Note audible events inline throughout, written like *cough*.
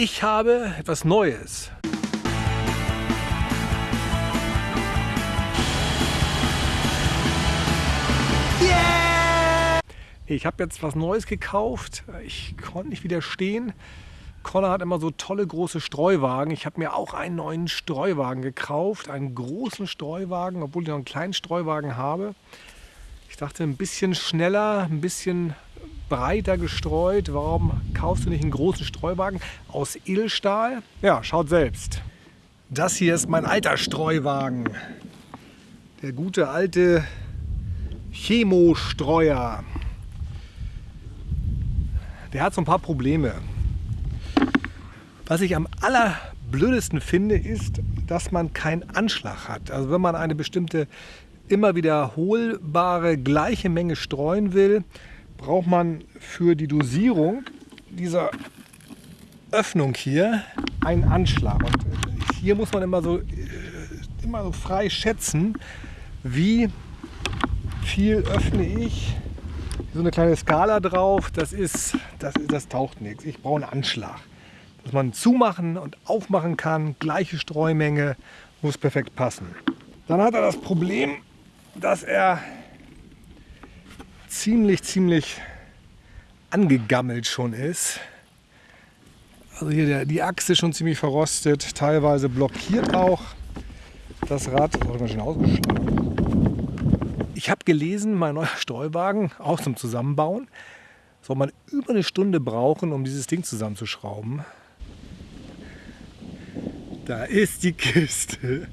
Ich habe etwas Neues. Yeah! Ich habe jetzt was Neues gekauft. Ich konnte nicht widerstehen. Connor hat immer so tolle große Streuwagen. Ich habe mir auch einen neuen Streuwagen gekauft. Einen großen Streuwagen, obwohl ich noch einen kleinen Streuwagen habe. Ich dachte, ein bisschen schneller, ein bisschen breiter gestreut. Warum kaufst du nicht einen großen Streuwagen aus Edelstahl? Ja, schaut selbst. Das hier ist mein alter Streuwagen. Der gute alte Chemostreuer. Der hat so ein paar Probleme. Was ich am allerblödesten finde, ist, dass man keinen Anschlag hat. Also wenn man eine bestimmte immer wiederholbare gleiche Menge streuen will, braucht man für die Dosierung dieser Öffnung hier einen Anschlag. Und hier muss man immer so, äh, immer so frei schätzen, wie viel öffne ich. So eine kleine Skala drauf, das ist, das, das taucht nichts. Ich brauche einen Anschlag. Dass man zumachen und aufmachen kann, gleiche Streumenge, muss perfekt passen. Dann hat er das Problem, dass er ziemlich, ziemlich angegammelt schon ist. Also hier der, die Achse schon ziemlich verrostet, teilweise blockiert auch das Rad. Das ausgeschlagen. Ich habe gelesen, mein neuer Streuwagen, auch zum Zusammenbauen, soll man über eine Stunde brauchen, um dieses Ding zusammenzuschrauben. Da ist die Kiste.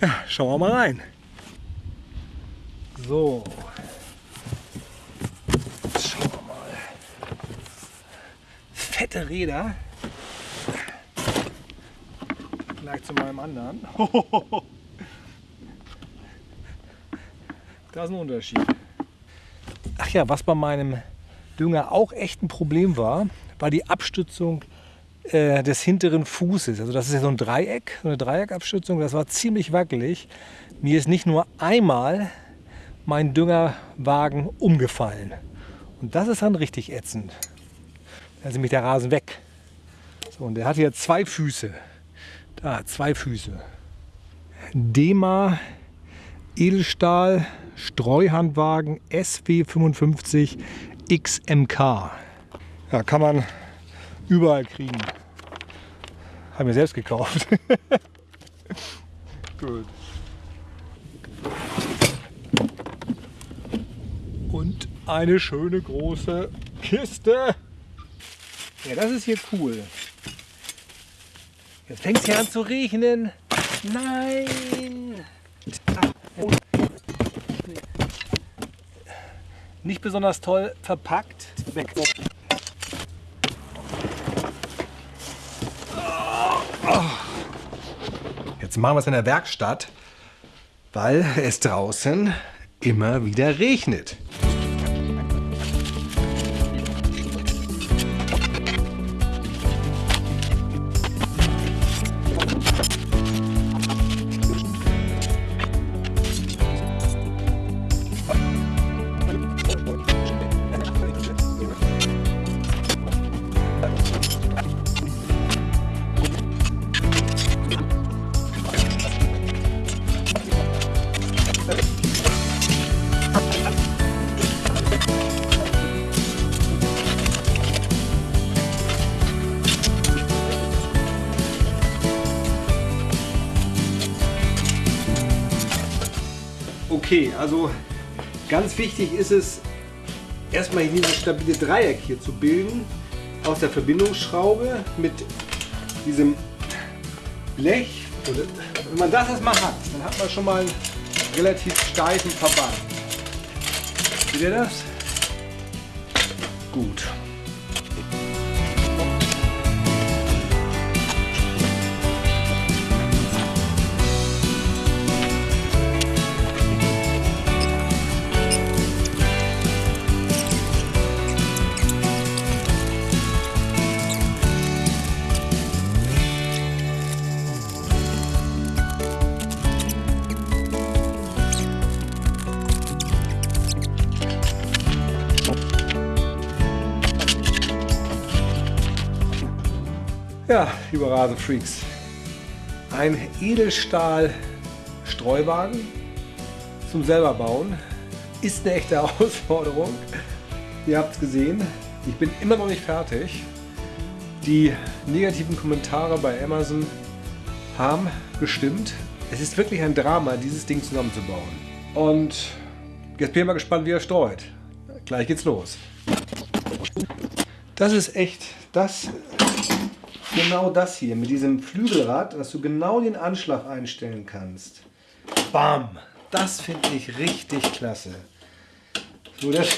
Ja, schauen wir mal rein. So, fette Räder. Gleich zu meinem anderen. *laughs* Da ist ein Unterschied. Ach ja, was bei meinem Dünger auch echt ein Problem war, war die Abstützung äh, des hinteren Fußes. Also das ist ja so ein Dreieck, so eine Dreieckabstützung. Das war ziemlich wackelig. Mir ist nicht nur einmal mein Düngerwagen umgefallen. Und das ist dann richtig ätzend. Da ist nämlich der Rasen weg. So, und der hat hier zwei Füße. Da, zwei Füße. Dema Edelstahl Streuhandwagen SW55 XMK. Ja, kann man überall kriegen. Haben wir selbst gekauft. *laughs* Gut. Und eine schöne große Kiste. Ja, das ist hier cool. Jetzt fängt es hier an zu regnen. Nein! Nicht besonders toll verpackt. Weg. Jetzt machen wir es in der Werkstatt, weil es draußen immer wieder regnet. Okay, also ganz wichtig ist es, erstmal dieses stabile Dreieck hier zu bilden aus der Verbindungsschraube mit diesem Blech. wenn man das erstmal hat, dann hat man schon mal einen relativ steifen Verband. Seht ihr das? Gut. Ja, liebe Rasenfreaks, ein Edelstahl-Streuwagen zum selber bauen ist eine echte *laughs* Herausforderung. Ihr habt es gesehen, ich bin immer noch nicht fertig. Die negativen Kommentare bei Amazon haben gestimmt. Es ist wirklich ein Drama, dieses Ding zusammenzubauen. Und jetzt bin ich mal gespannt, wie er streut. Gleich geht's los. Das ist echt das genau das hier mit diesem Flügelrad, dass du genau den Anschlag einstellen kannst. Bam! Das finde ich richtig klasse. Nur, das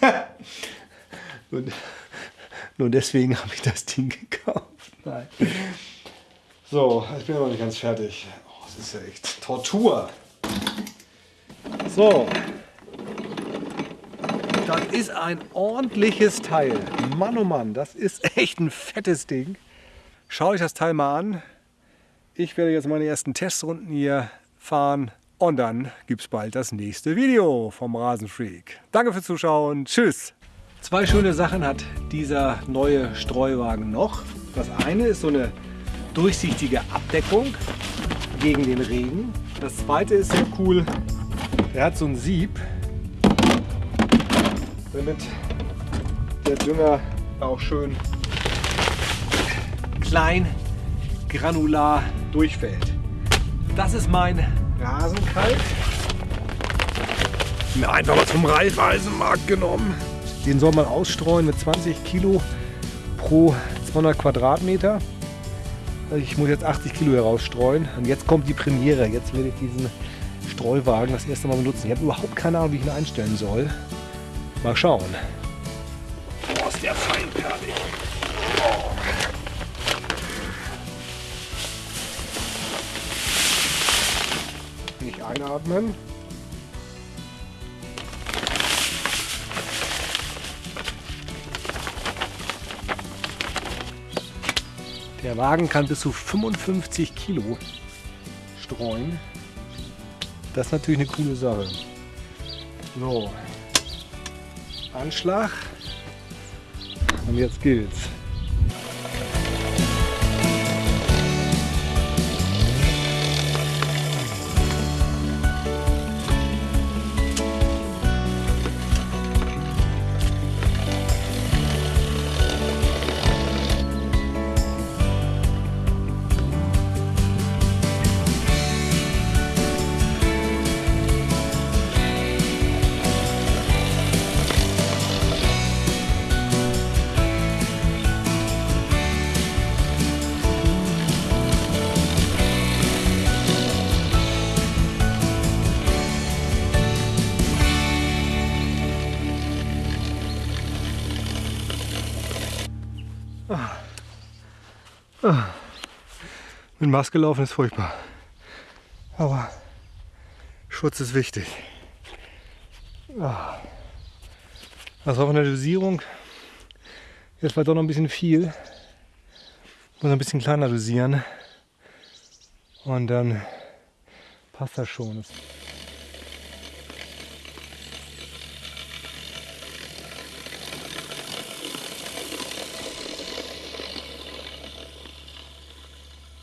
*laughs* nur deswegen habe ich das Ding gekauft. Nein. So, ich bin aber nicht ganz fertig. Oh, das ist ja echt Tortur. So. Das ist ein ordentliches Teil. Mann, oh Mann, das ist *laughs* echt ein fettes Ding. Schaut euch das Teil mal an. Ich werde jetzt meine ersten Testrunden hier fahren und dann gibt es bald das nächste Video vom Rasenfreak. Danke fürs Zuschauen. Tschüss. Zwei schöne Sachen hat dieser neue Streuwagen noch. Das eine ist so eine durchsichtige Abdeckung gegen den Regen. Das zweite ist sehr cool. Der hat so ein Sieb, damit der Dünger auch schön klein granular durchfällt. Das ist mein Rasenkalk. Mir einfach was vom Reifeisenmarkt genommen. Den soll man ausstreuen mit 20 Kilo pro 200 Quadratmeter. Also ich muss jetzt 80 Kilo herausstreuen. Und jetzt kommt die Premiere. Jetzt werde ich diesen Streuwagen das erste Mal benutzen. Ich habe überhaupt keine Ahnung, wie ich ihn einstellen soll. Mal schauen. Boah, ist der feinperlig. Oh. Nicht einatmen. Der Wagen kann bis zu 55 Kilo streuen. Das ist natürlich eine coole Sache. So, Anschlag und jetzt geht's. Mit Maske laufen ist furchtbar. Aber Schutz ist wichtig. Das war von der Dosierung. Jetzt war doch noch ein bisschen viel. Muss ein bisschen kleiner dosieren. Und dann passt das schon.